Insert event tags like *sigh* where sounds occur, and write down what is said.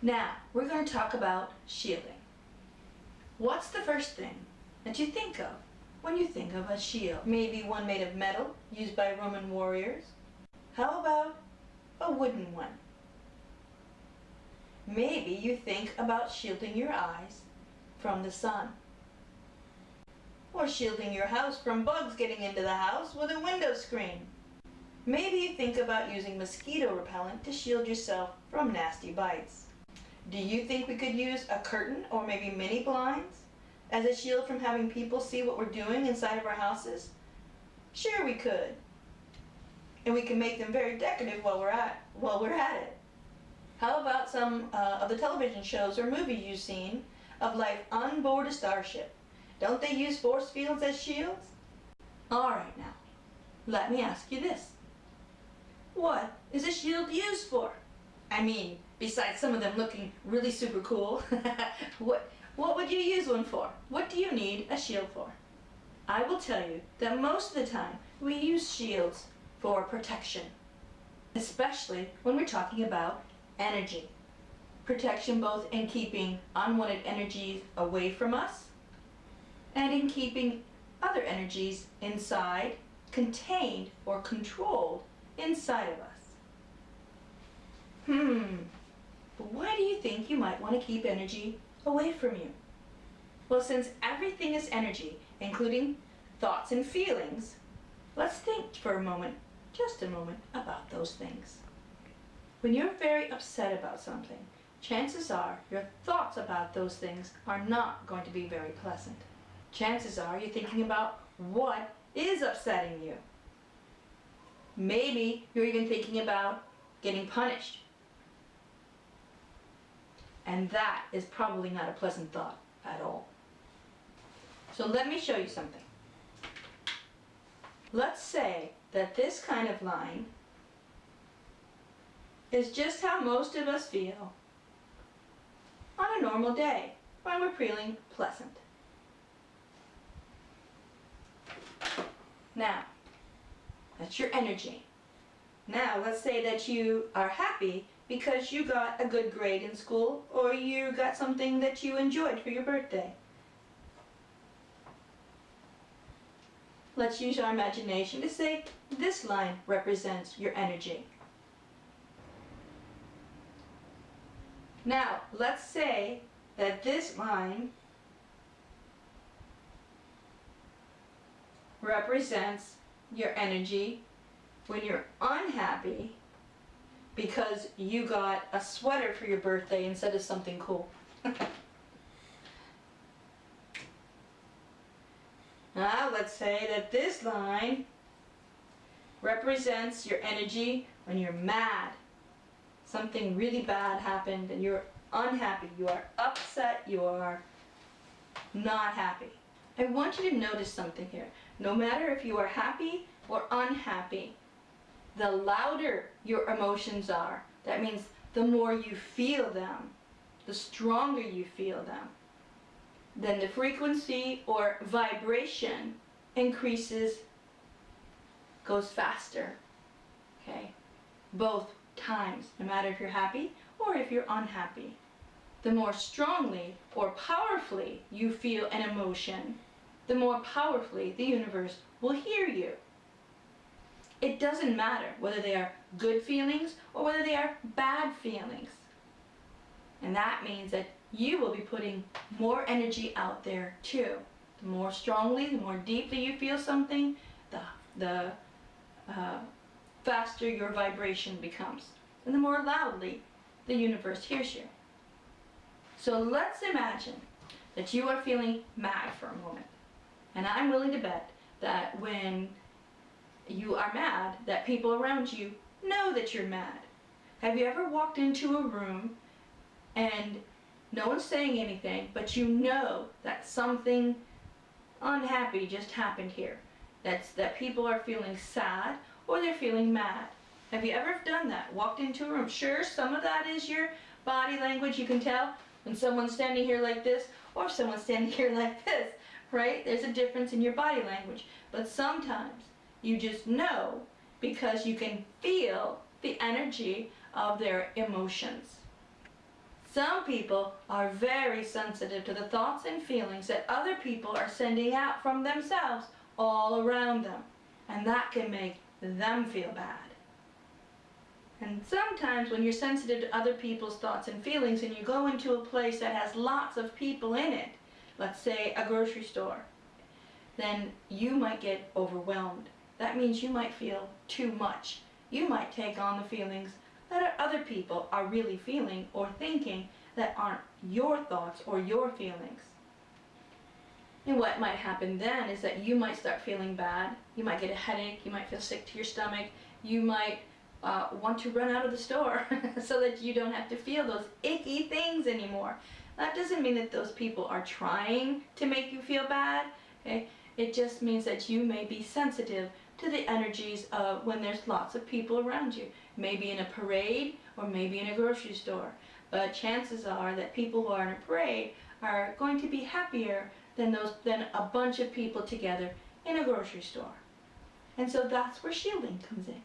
Now, we're going to talk about shielding. What's the first thing that you think of when you think of a shield? Maybe one made of metal, used by Roman warriors. How about a wooden one? Maybe you think about shielding your eyes from the sun. Or shielding your house from bugs getting into the house with a window screen. Maybe you think about using mosquito repellent to shield yourself from nasty bites. Do you think we could use a curtain or maybe mini blinds as a shield from having people see what we're doing inside of our houses? Sure we could. And we can make them very decorative while we're at, while we're at it. How about some uh, of the television shows or movies you've seen of life on board a starship? Don't they use force fields as shields? Alright now, let me ask you this. What is a shield used for? I mean, besides some of them looking really super cool, *laughs* what, what would you use one for? What do you need a shield for? I will tell you that most of the time we use shields for protection, especially when we're talking about energy. Protection both in keeping unwanted energies away from us and in keeping other energies inside, contained or controlled inside of us. Hmm, but why do you think you might want to keep energy away from you? Well, since everything is energy, including thoughts and feelings, let's think for a moment, just a moment, about those things. When you're very upset about something, chances are your thoughts about those things are not going to be very pleasant. Chances are you're thinking about what is upsetting you. Maybe you're even thinking about getting punished and that is probably not a pleasant thought at all. So let me show you something. Let's say that this kind of line is just how most of us feel on a normal day when we're feeling pleasant. Now, that's your energy. Now, let's say that you are happy because you got a good grade in school or you got something that you enjoyed for your birthday. Let's use our imagination to say this line represents your energy. Now, let's say that this line represents your energy when you're unhappy because you got a sweater for your birthday instead of something cool. *laughs* now let's say that this line represents your energy when you're mad. Something really bad happened and you're unhappy. You are upset. You are not happy. I want you to notice something here. No matter if you are happy or unhappy, the louder your emotions are. That means the more you feel them, the stronger you feel them. Then the frequency or vibration increases, goes faster. Okay? Both times, no matter if you're happy or if you're unhappy. The more strongly or powerfully you feel an emotion, the more powerfully the universe will hear you. It doesn't matter whether they are good feelings or whether they are bad feelings. And that means that you will be putting more energy out there too. The more strongly, the more deeply you feel something, the, the uh, faster your vibration becomes. And the more loudly the universe hears you. So let's imagine that you are feeling mad for a moment. And I'm willing to bet that when you are mad, that people around you know that you're mad. Have you ever walked into a room and no one's saying anything, but you know that something unhappy just happened here? That's that people are feeling sad or they're feeling mad. Have you ever done that? Walked into a room? Sure, some of that is your body language. You can tell when someone's standing here like this or someone's standing *laughs* here like this, right? There's a difference in your body language. But sometimes you just know because you can feel the energy of their emotions. Some people are very sensitive to the thoughts and feelings that other people are sending out from themselves all around them. And that can make them feel bad. And sometimes when you're sensitive to other people's thoughts and feelings and you go into a place that has lots of people in it, let's say a grocery store, then you might get overwhelmed. That means you might feel too much. You might take on the feelings that other people are really feeling or thinking that aren't your thoughts or your feelings. And what might happen then is that you might start feeling bad. You might get a headache. You might feel sick to your stomach. You might uh, want to run out of the store *laughs* so that you don't have to feel those icky things anymore. That doesn't mean that those people are trying to make you feel bad. Okay? It just means that you may be sensitive to the energies of when there's lots of people around you. Maybe in a parade or maybe in a grocery store. But chances are that people who are in a parade are going to be happier than those than a bunch of people together in a grocery store. And so that's where shielding comes in.